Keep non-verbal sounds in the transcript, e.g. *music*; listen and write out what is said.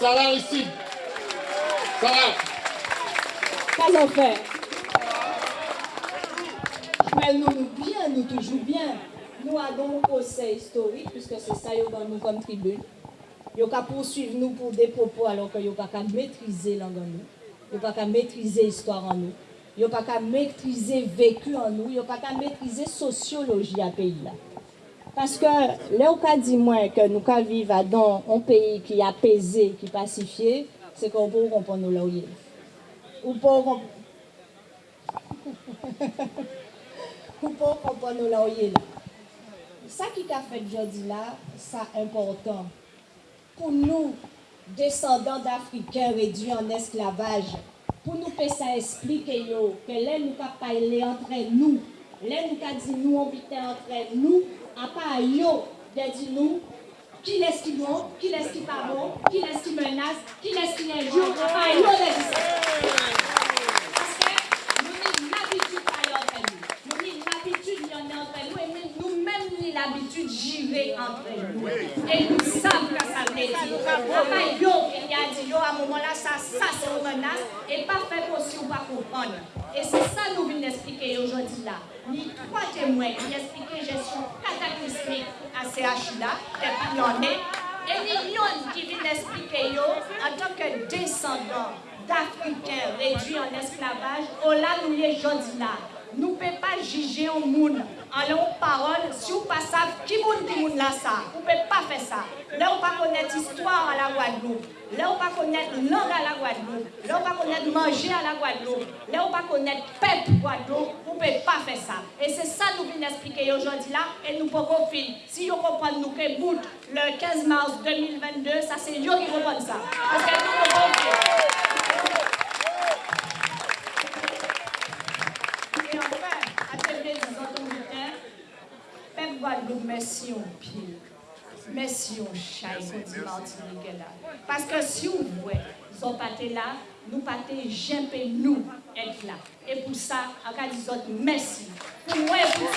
Ça va ici. Ça va. Pas en fait. Mais nous, nous bien, nous toujours bien. Nous avons un conseil historique, puisque c'est ça que nous comme tribune. Nous pouvons poursuivre nous pour des propos alors que nous pas qu'à maîtriser langue en nous. Nous pas qu'à maîtriser l'histoire en nous. Nous pas qu'à maîtriser vécu en nous. Nous pas qu'à maîtriser sociologie à pays là. Paske le ou ka di mwen ke nou ka vive a don an peyi ki apese, ki pasifiye, se kon pou konpon nou la ou ye. Ou pou konpon... *laughs* ou pou konpon nou la ou ye la. Sa ki ka fet jodi la, sa important. Pou nou, descendant d'Afriken redwi an esklavaj, pou nou pe sa esplike yo, ke le nou ka paile antre nou, le nou ka di nou obite antre nou, à yo de dire nous qui laisse qui bon, qui laisse qui pas bon, qui laisse qui menace, qui laisse qui injure, part yo de dire Parce que nous avons l'habitude de entre nous. Nous avons l'habitude de entre nous et nous-mêmes nous l'habitude de gérer entre nous. Et nous savons que ça veut dire. Part yo qui a dit yo à un moment là, ça, ça c'est une menace et pas Et c'est ça que nous venons expliquer aujourd'hui là. Ni trois témoins qui expliquent gestion cataclysmique à CH là, depuis l'année. Et ni yon qui viennent expliquer en tant que descendants d'Africains réduits en esclavage, au là nous y aujourd'hui là. Nous ne pouvons pas juger un monde en long parole si vous ne savez pas qui monde là ça? Vous ne pouvez pas faire ça. Là, on pas connaître l'histoire à la Guadeloupe. Là, on pas connaître langue à la Guadeloupe. Là, on pas connaître manger à la Guadeloupe. Là, on pas connaître peuple Guadeloupe. Vous ne pouvez pas faire ça. Et c'est ça que nous venons expliquer aujourd'hui là. Et nous pouvons finir. Si vous comprenez nous que le 15 mars 2022, ça c'est eux qui comprennent ça. Guadeloupe, merci au pied. Merci au chat, dit Martinique là. Parce que si vous voyez, ils pas là, nous pas jamais nous être là. Et pour ça, cas de merci. Pour moi, pour